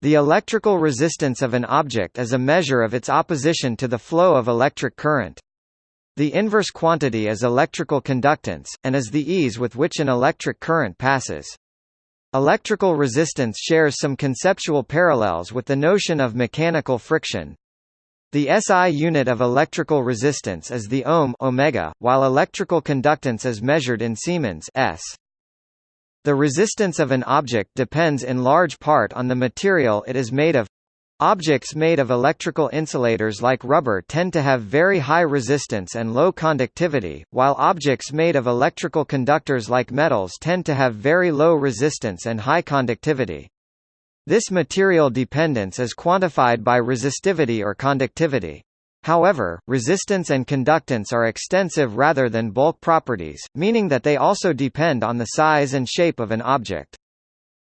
The electrical resistance of an object is a measure of its opposition to the flow of electric current. The inverse quantity is electrical conductance, and is the ease with which an electric current passes. Electrical resistance shares some conceptual parallels with the notion of mechanical friction. The SI unit of electrical resistance is the ohm omega, while electrical conductance is measured in Siemens s. The resistance of an object depends in large part on the material it is made of. Objects made of electrical insulators like rubber tend to have very high resistance and low conductivity, while objects made of electrical conductors like metals tend to have very low resistance and high conductivity. This material dependence is quantified by resistivity or conductivity. However, resistance and conductance are extensive rather than bulk properties, meaning that they also depend on the size and shape of an object.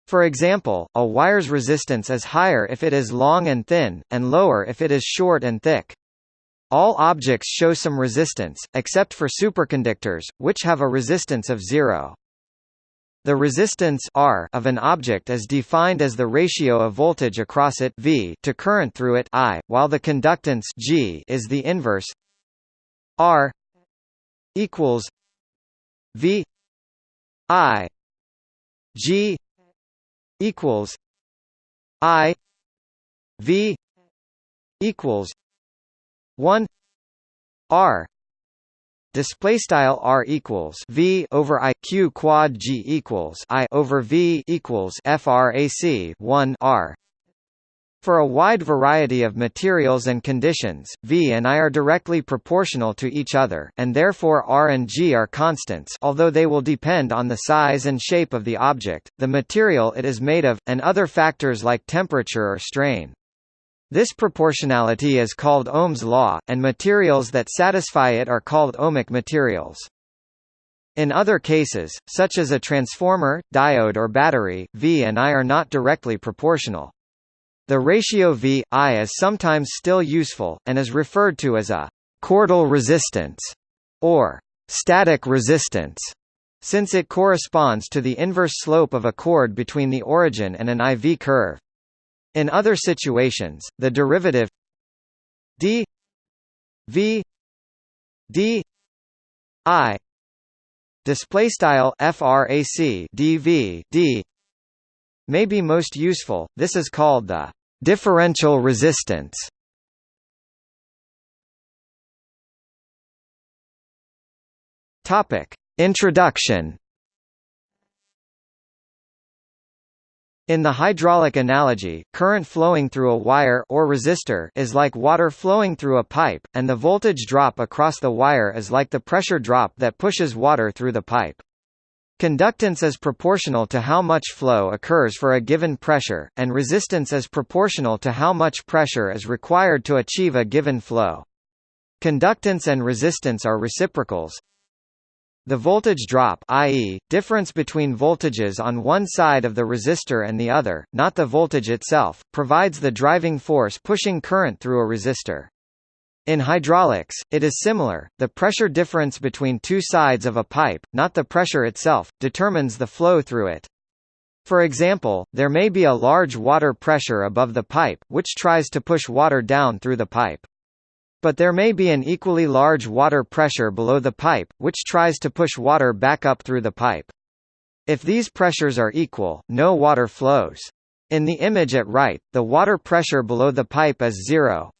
For example, a wire's resistance is higher if it is long and thin, and lower if it is short and thick. All objects show some resistance, except for superconductors, which have a resistance of zero. The resistance R of an object is defined as the ratio of voltage across it V to current through it I, while the conductance G is the inverse. R equals V I G equals I V equals one R display style r equals v over i q quad g equals i over v equals frac 1 r for a wide variety of materials and conditions, V and I are directly proportional to each other, and therefore R and G are constants although they will depend on the size and shape of the object, the material it is made of, and other factors like temperature or strain. This proportionality is called Ohm's law, and materials that satisfy it are called ohmic materials. In other cases, such as a transformer, diode or battery, V and I are not directly proportional. The ratio V, I is sometimes still useful, and is referred to as a «chordal resistance» or «static resistance», since it corresponds to the inverse slope of a chord between the origin and an IV curve. In other situations, the derivative d v d i display style frac dv d may be most useful. This is called the differential resistance. Topic: Introduction In the hydraulic analogy, current flowing through a wire or resistor is like water flowing through a pipe, and the voltage drop across the wire is like the pressure drop that pushes water through the pipe. Conductance is proportional to how much flow occurs for a given pressure, and resistance is proportional to how much pressure is required to achieve a given flow. Conductance and resistance are reciprocals, the voltage drop i.e., difference between voltages on one side of the resistor and the other, not the voltage itself, provides the driving force pushing current through a resistor. In hydraulics, it is similar, the pressure difference between two sides of a pipe, not the pressure itself, determines the flow through it. For example, there may be a large water pressure above the pipe, which tries to push water down through the pipe. But there may be an equally large water pressure below the pipe, which tries to push water back up through the pipe. If these pressures are equal, no water flows. In the image at right, the water pressure below the pipe is zero.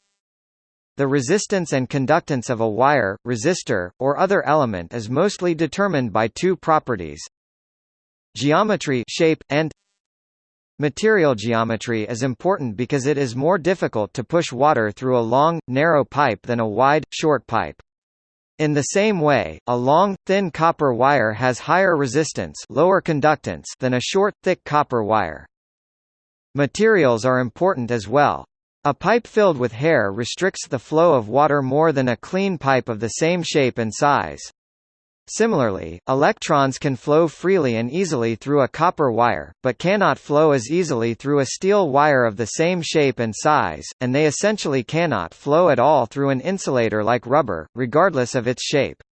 The resistance and conductance of a wire, resistor, or other element is mostly determined by two properties. Geometry shape, and Material geometry is important because it is more difficult to push water through a long, narrow pipe than a wide, short pipe. In the same way, a long, thin copper wire has higher resistance lower conductance than a short, thick copper wire. Materials are important as well. A pipe filled with hair restricts the flow of water more than a clean pipe of the same shape and size. Similarly, electrons can flow freely and easily through a copper wire, but cannot flow as easily through a steel wire of the same shape and size, and they essentially cannot flow at all through an insulator like rubber, regardless of its shape.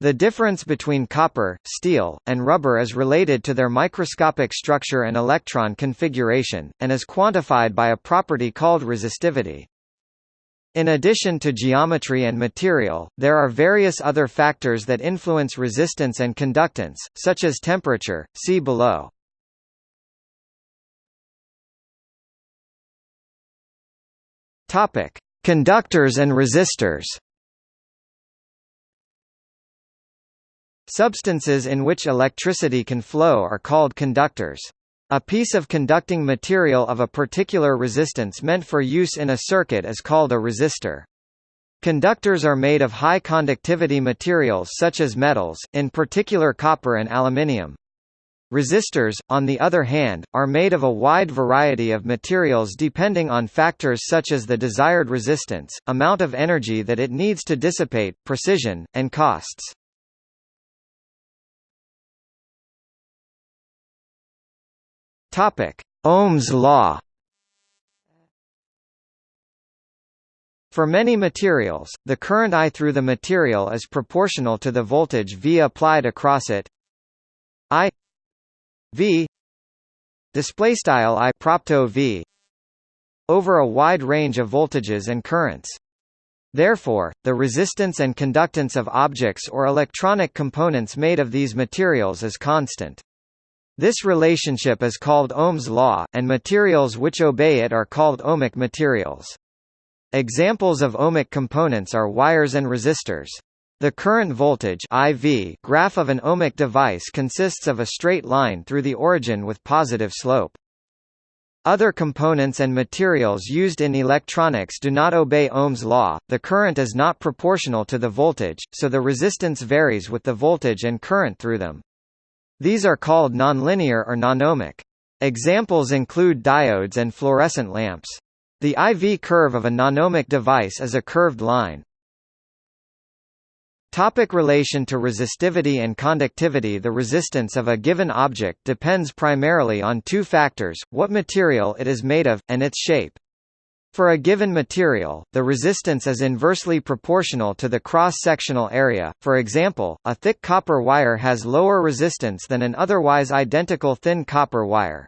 The difference between copper, steel, and rubber is related to their microscopic structure and electron configuration, and is quantified by a property called resistivity. In addition to geometry and material, there are various other factors that influence resistance and conductance, such as temperature, see below. Conductors and resistors Substances in which electricity can flow are called conductors. A piece of conducting material of a particular resistance meant for use in a circuit is called a resistor. Conductors are made of high conductivity materials such as metals, in particular copper and aluminium. Resistors, on the other hand, are made of a wide variety of materials depending on factors such as the desired resistance, amount of energy that it needs to dissipate, precision, and costs. Topic: Ohm's law. For many materials, the current I through the material is proportional to the voltage V applied across it. I V display style I propto V over a wide range of voltages and currents. Therefore, the resistance and conductance of objects or electronic components made of these materials is constant. This relationship is called Ohm's law, and materials which obey it are called ohmic materials. Examples of ohmic components are wires and resistors. The current voltage IV graph of an ohmic device consists of a straight line through the origin with positive slope. Other components and materials used in electronics do not obey Ohm's law, the current is not proportional to the voltage, so the resistance varies with the voltage and current through them. These are called nonlinear or nonohmic. Examples include diodes and fluorescent lamps. The IV curve of a nonohmic device is a curved line. Topic relation to resistivity and conductivity The resistance of a given object depends primarily on two factors, what material it is made of, and its shape. For a given material, the resistance is inversely proportional to the cross-sectional area, for example, a thick copper wire has lower resistance than an otherwise identical thin copper wire.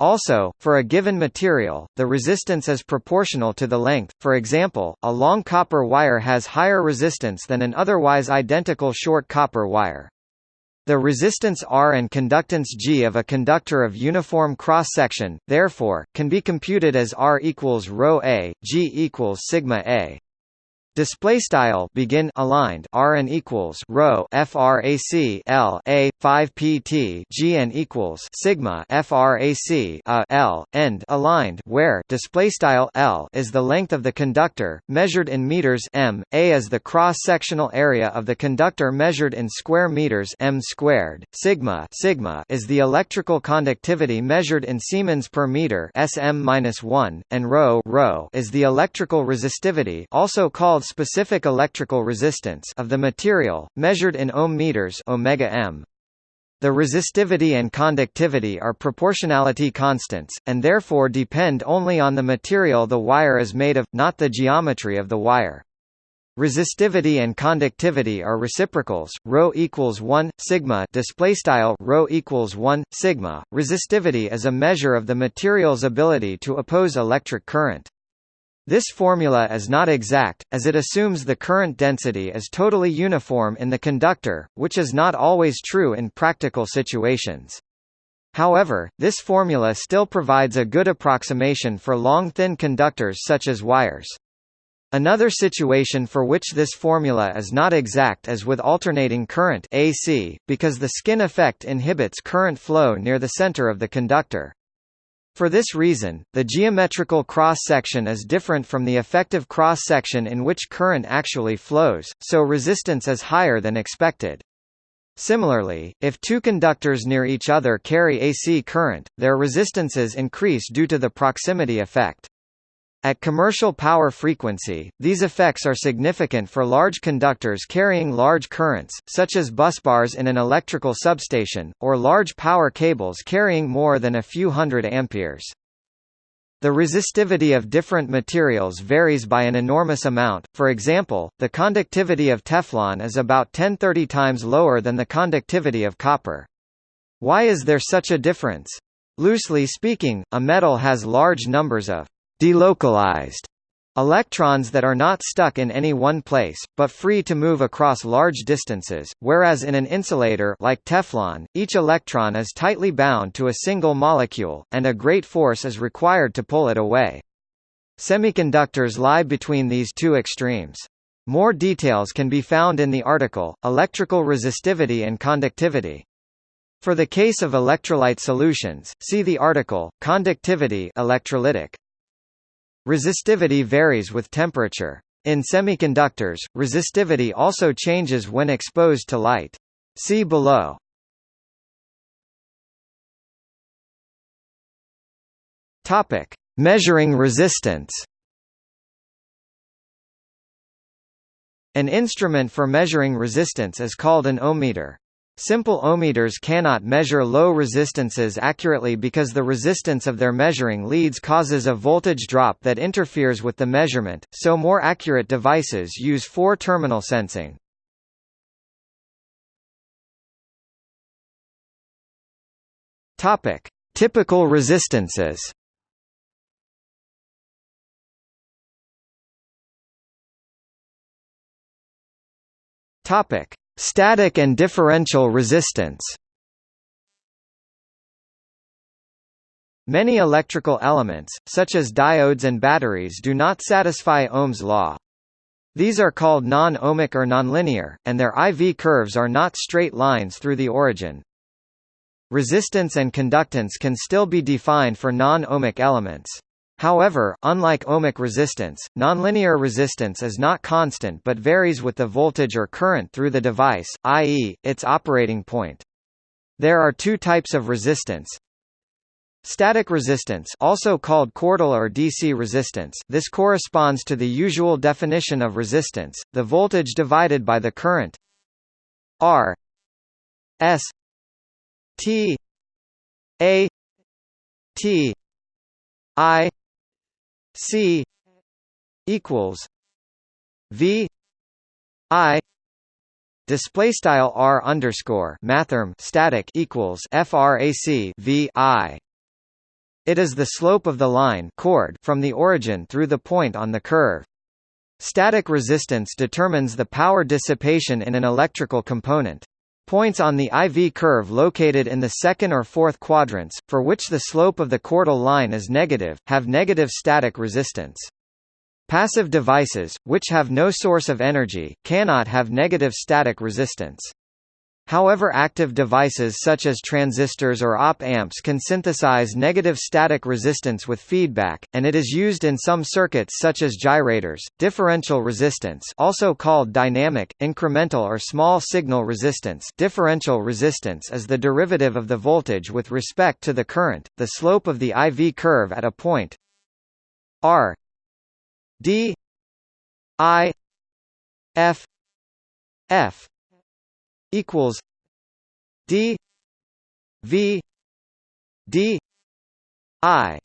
Also, for a given material, the resistance is proportional to the length, for example, a long copper wire has higher resistance than an otherwise identical short copper wire. The resistance R and conductance G of a conductor of uniform cross-section, therefore, can be computed as R equals rho a, G equals sigma a. Display style begin aligned R and equals rho frac L a 5 pt G and equals sigma frac a L end aligned where display style L is the length of the conductor measured in meters m a is the cross sectional area of the conductor measured in square meters m squared sigma sigma is the electrical conductivity measured in Siemens per meter sm-1 and rho rho is the electrical resistivity also called specific electrical resistance of the material, measured in ohm meters omega m. The resistivity and conductivity are proportionality constants, and therefore depend only on the material the wire is made of, not the geometry of the wire. Resistivity and conductivity are reciprocals. Rho equals 1 sigma display style rho equals 1 sigma. Resistivity is a measure of the material's ability to oppose electric current. This formula is not exact, as it assumes the current density is totally uniform in the conductor, which is not always true in practical situations. However, this formula still provides a good approximation for long thin conductors such as wires. Another situation for which this formula is not exact is with alternating current AC, because the skin effect inhibits current flow near the center of the conductor. For this reason, the geometrical cross-section is different from the effective cross-section in which current actually flows, so resistance is higher than expected. Similarly, if two conductors near each other carry AC current, their resistances increase due to the proximity effect. At commercial power frequency, these effects are significant for large conductors carrying large currents, such as busbars in an electrical substation, or large power cables carrying more than a few hundred amperes. The resistivity of different materials varies by an enormous amount, for example, the conductivity of Teflon is about 10-30 times lower than the conductivity of copper. Why is there such a difference? Loosely speaking, a metal has large numbers of delocalized electrons that are not stuck in any one place, but free to move across large distances, whereas in an insulator like Teflon, each electron is tightly bound to a single molecule, and a great force is required to pull it away. Semiconductors lie between these two extremes. More details can be found in the article, Electrical Resistivity and Conductivity. For the case of electrolyte solutions, see the article, Conductivity electrolytic. Resistivity varies with temperature. In semiconductors, resistivity also changes when exposed to light. See below. Topic: Measuring resistance. An instrument for measuring resistance is called an ohmmeter. Simple ohmmeters cannot measure low resistances accurately because the resistance of their measuring leads causes a voltage drop that interferes with the measurement, so more accurate devices use four-terminal sensing. Typical resistances. Topic: Static and differential resistance Many electrical elements, such as diodes and batteries do not satisfy Ohm's law. These are called non-ohmic or nonlinear, and their IV curves are not straight lines through the origin. Resistance and conductance can still be defined for non-ohmic elements. However, unlike ohmic resistance, nonlinear resistance is not constant but varies with the voltage or current through the device, i.e., its operating point. There are two types of resistance. Static resistance also called chordal or DC resistance this corresponds to the usual definition of resistance, the voltage divided by the current R S T A T I C equals V I display style R underscore mathrm static equals frac V I it is the slope of the line chord from the origin through the point on the curve. Static resistance determines the power dissipation in an electrical component. Points on the IV curve located in the second or fourth quadrants, for which the slope of the chordal line is negative, have negative static resistance. Passive devices, which have no source of energy, cannot have negative static resistance. However active devices such as transistors or op-amps can synthesize negative static resistance with feedback, and it is used in some circuits such as gyrators. Differential resistance also called dynamic, incremental or small signal resistance differential resistance is the derivative of the voltage with respect to the current, the slope of the IV curve at a point R D I F F equals D V D I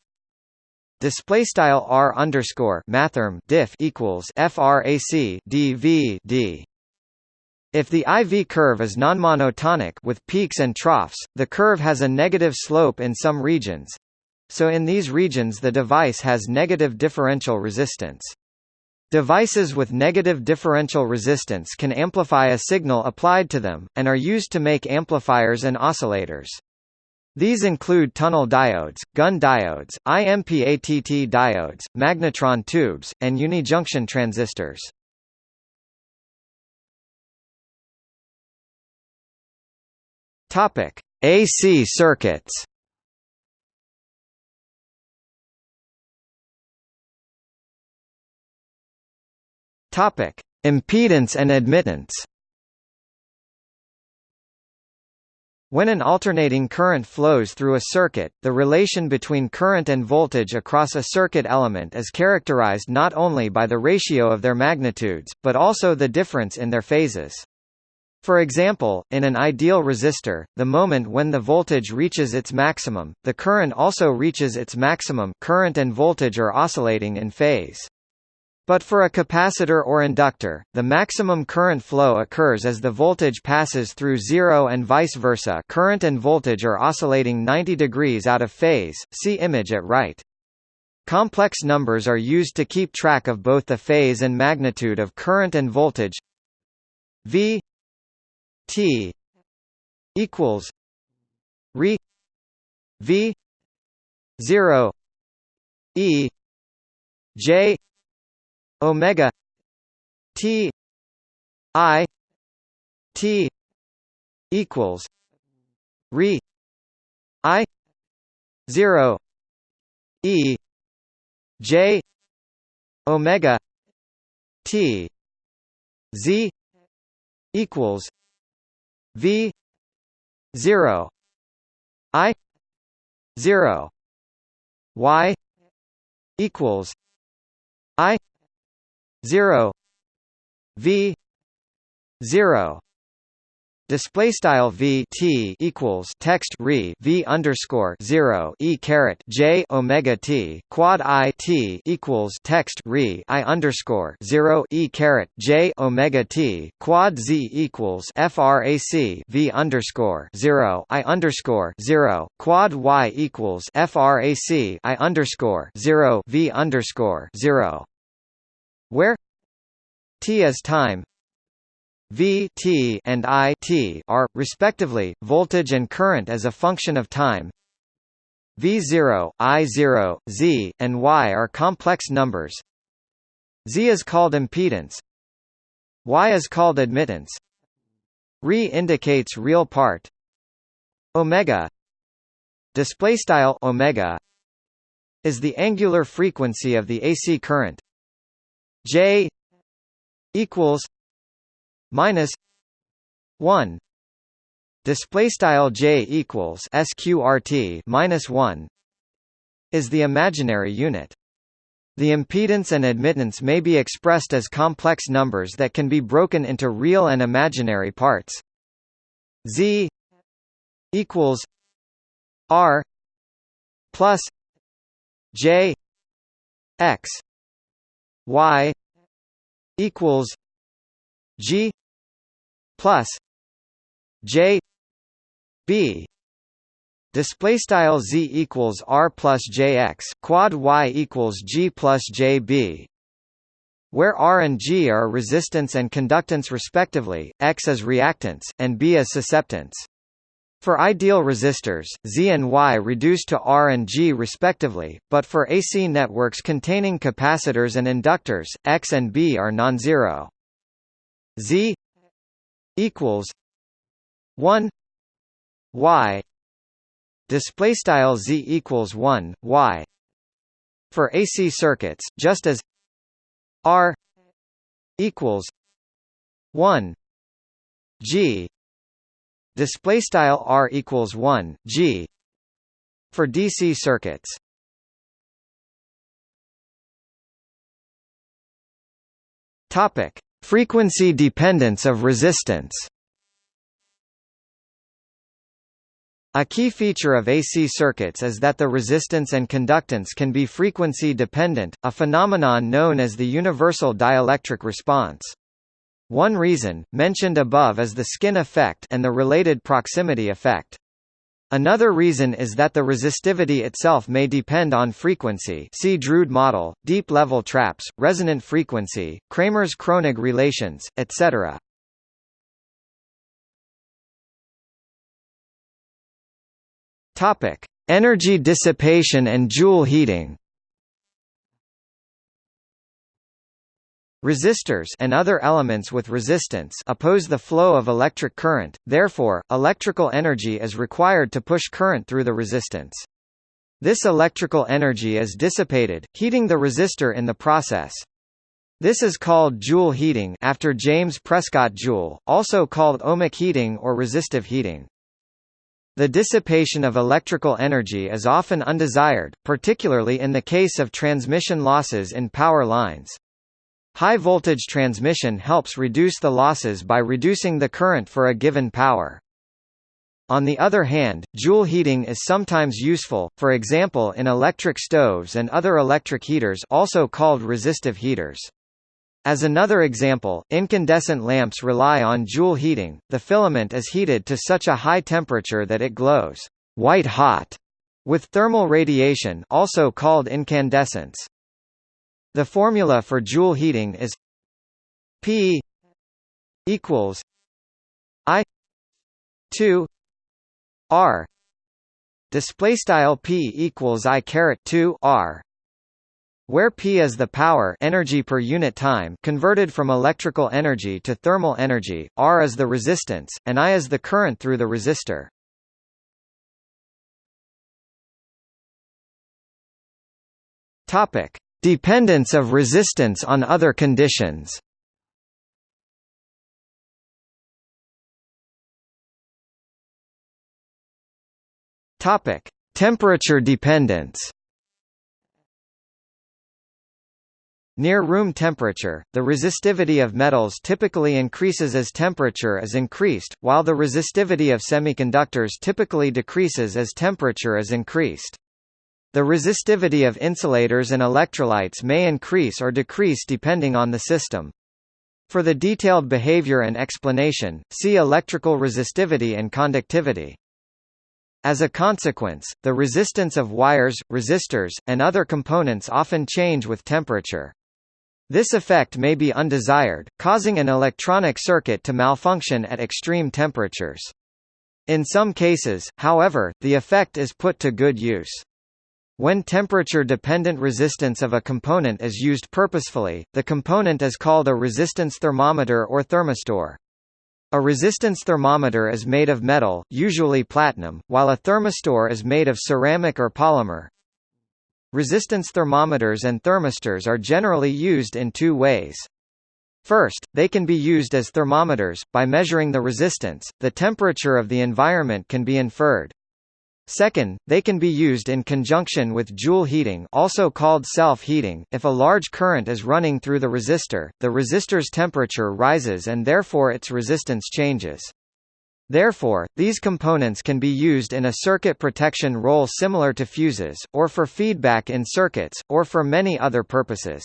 display style r underscore mathrm diff equals frac d v d. If the IV curve is nonmonotonic with peaks and troughs, the curve has a negative slope in some regions. So in these regions the device has negative differential resistance. Devices with negative differential resistance can amplify a signal applied to them, and are used to make amplifiers and oscillators. These include tunnel diodes, Gunn diodes, IMPATT diodes, magnetron tubes, and unijunction transistors. AC circuits. Topic: Impedance and admittance. When an alternating current flows through a circuit, the relation between current and voltage across a circuit element is characterized not only by the ratio of their magnitudes, but also the difference in their phases. For example, in an ideal resistor, the moment when the voltage reaches its maximum, the current also reaches its maximum current and voltage are oscillating in phase. But for a capacitor or inductor, the maximum current flow occurs as the voltage passes through zero and vice versa current and voltage are oscillating 90 degrees out of phase, see image at right. Complex numbers are used to keep track of both the phase and magnitude of current and voltage V T equals re V zero E J Omega T I T equals re I zero E J Omega T Z equals V zero I zero Y equals I zero V zero. Display style v t equals text re v underscore zero e caret j omega t quad i t equals text re i underscore zero e caret j omega t quad z equals frac v underscore zero i underscore zero quad y equals frac i underscore zero v underscore zero where t is time V t and I t are, respectively, voltage and current as a function of time. V0, I0, Z, and Y are complex numbers. Z is called impedance. Y is called admittance. Re indicates real part. Omega display style omega is the angular frequency of the AC current. J equals minus 1 display style j equals sqrt minus 1 is the imaginary unit. The impedance and admittance may be expressed as complex numbers that can be broken into real and imaginary parts. Z equals r plus j x y equals g plus J B. Display style z equals r plus jx quad y equals g plus jb where r and g are resistance and conductance respectively x is reactance and b is susceptance for ideal resistors, Z and Y reduce to R and G respectively, but for AC networks containing capacitors and inductors, X and B are non-zero. Z equals 1 y. Display style z equals 1 y. For AC circuits just as r equals 1 g display style r equals 1 g for DC circuits topic Frequency dependence of resistance A key feature of AC circuits is that the resistance and conductance can be frequency dependent, a phenomenon known as the universal dielectric response. One reason, mentioned above is the skin effect and the related proximity effect. Another reason is that the resistivity itself may depend on frequency see Drude model, deep-level traps, resonant frequency, Kramers-Kronig relations, etc. Energy dissipation and Joule heating Resistors and other elements with resistance oppose the flow of electric current, therefore, electrical energy is required to push current through the resistance. This electrical energy is dissipated, heating the resistor in the process. This is called Joule heating after James Prescott Joule, also called ohmic heating or resistive heating. The dissipation of electrical energy is often undesired, particularly in the case of transmission losses in power lines. High voltage transmission helps reduce the losses by reducing the current for a given power. On the other hand, joule heating is sometimes useful, for example in electric stoves and other electric heaters also called resistive heaters. As another example, incandescent lamps rely on joule heating, the filament is heated to such a high temperature that it glows white hot with thermal radiation also called incandescence. The formula for joule heating is P equals I 2 R display style P equals I caret 2 R where P is the power energy per unit time converted from electrical energy to thermal energy, R is the resistance, and I is the current through the resistor. Topic: Dependence of resistance on other conditions. Topic: Temperature dependence. Near room temperature, the resistivity of metals typically increases as temperature is increased, while the resistivity of semiconductors typically decreases as temperature is increased. The resistivity of insulators and electrolytes may increase or decrease depending on the system. For the detailed behavior and explanation, see electrical resistivity and conductivity. As a consequence, the resistance of wires, resistors, and other components often change with temperature. This effect may be undesired, causing an electronic circuit to malfunction at extreme temperatures. In some cases, however, the effect is put to good use. When temperature-dependent resistance of a component is used purposefully, the component is called a resistance thermometer or thermistor. A resistance thermometer is made of metal, usually platinum, while a thermistor is made of ceramic or polymer. Resistance thermometers and thermistors are generally used in two ways. First, they can be used as thermometers, by measuring the resistance, the temperature of the environment can be inferred. Second, they can be used in conjunction with joule heating also called self-heating. If a large current is running through the resistor, the resistor's temperature rises and therefore its resistance changes. Therefore, these components can be used in a circuit protection role similar to fuses, or for feedback in circuits, or for many other purposes.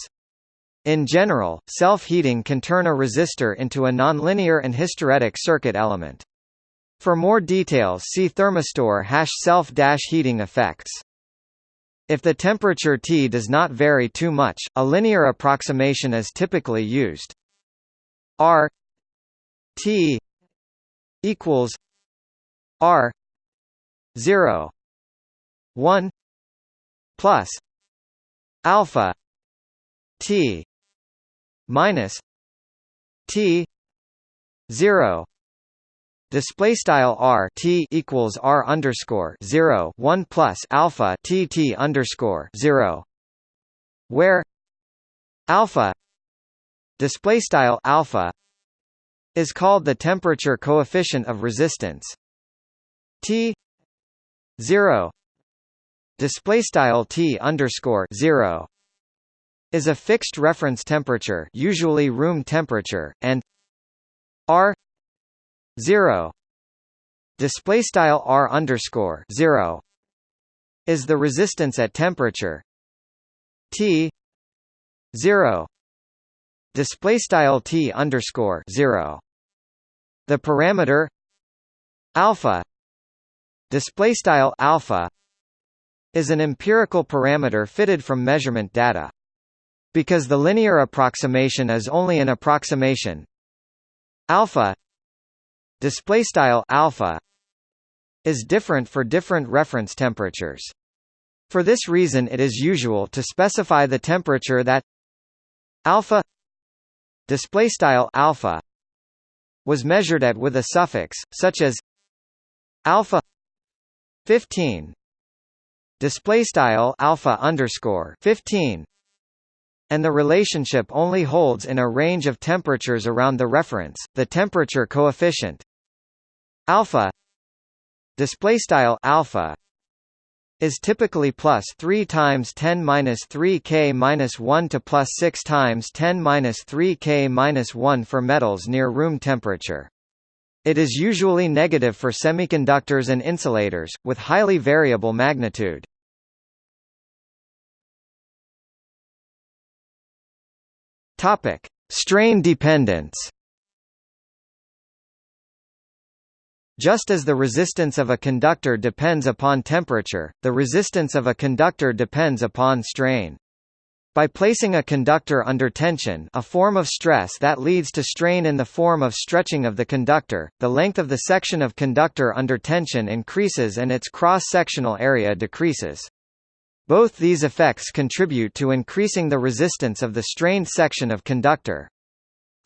In general, self-heating can turn a resistor into a nonlinear and hysteretic circuit element. For more details see thermistor self-heating effects. If the temperature T does not vary too much, a linear approximation is typically used. R T equals R zero one plus alpha T minus T zero Display style r t equals r underscore zero one plus alpha t t underscore zero, where alpha display style alpha is called the temperature coefficient of resistance. T zero display style t underscore zero is a fixed reference temperature, usually room temperature, and r 0 display style r underscore 0 is the resistance at temperature. T 0 display style t underscore 0 the parameter alpha. Display style alpha is an empirical parameter fitted from measurement data. Because the linear approximation is only an approximation alpha display style alpha is different for different reference temperatures. For this reason it is usual to specify the temperature that alpha display style alpha was measured at with a suffix such as alpha 15 display style alpha underscore 15 and the relationship only holds in a range of temperatures around the reference the temperature coefficient alpha display style alpha is typically plus 3 times 10 minus 3 K minus 1 to plus 6 times 10 minus 3 K minus 1 for metals near room temperature. It is usually negative for semiconductors and insulators, with highly variable magnitude. Topic: Strain dependence. Just as the resistance of a conductor depends upon temperature, the resistance of a conductor depends upon strain. By placing a conductor under tension a form of stress that leads to strain in the form of stretching of the conductor, the length of the section of conductor under tension increases and its cross-sectional area decreases. Both these effects contribute to increasing the resistance of the strained section of conductor.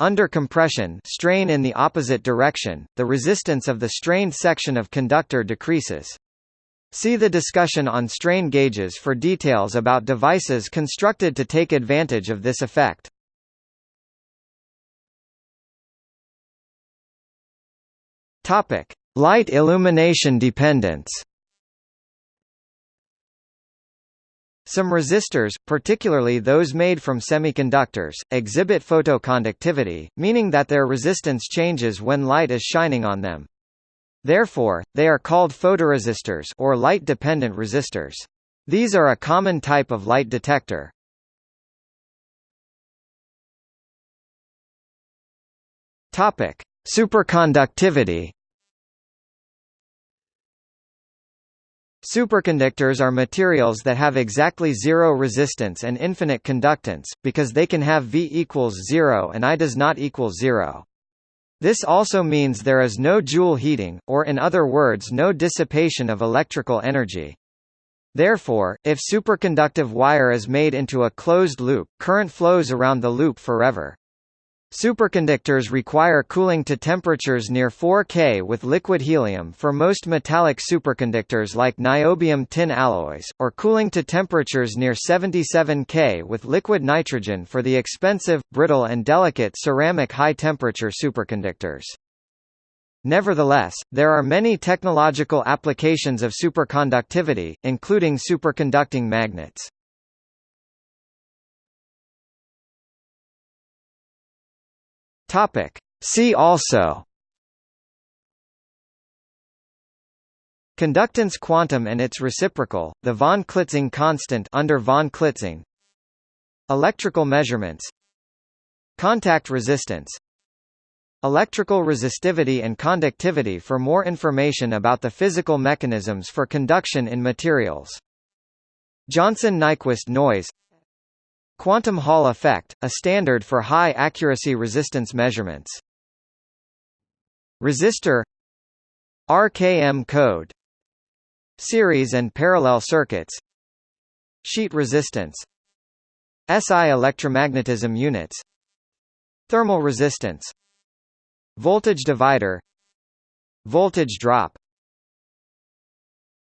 Under compression strain in the opposite direction, the resistance of the strained section of conductor decreases. See the discussion on strain gauges for details about devices constructed to take advantage of this effect. Light illumination dependence. Some resistors, particularly those made from semiconductors, exhibit photoconductivity, meaning that their resistance changes when light is shining on them. Therefore, they are called photoresistors or light-dependent resistors. These are a common type of light detector. Topic: Superconductivity Superconductors are materials that have exactly zero resistance and infinite conductance, because they can have V equals zero and I does not equal zero. This also means there is no Joule heating, or in other words no dissipation of electrical energy. Therefore, if superconductive wire is made into a closed loop, current flows around the loop forever. Superconductors require cooling to temperatures near 4 K with liquid helium for most metallic superconductors like niobium tin alloys, or cooling to temperatures near 77 K with liquid nitrogen for the expensive, brittle and delicate ceramic high-temperature superconductors. Nevertheless, there are many technological applications of superconductivity, including superconducting magnets. Topic. See also. Conductance quantum and its reciprocal, the von Klitzing constant under von Klitzing. Electrical measurements. Contact resistance. Electrical resistivity and conductivity For more information about the physical mechanisms for conduction in materials. Johnson-Nyquist noise Quantum Hall effect, a standard for high-accuracy resistance measurements. Resistor RKM code Series and parallel circuits Sheet resistance SI electromagnetism units Thermal resistance Voltage divider Voltage drop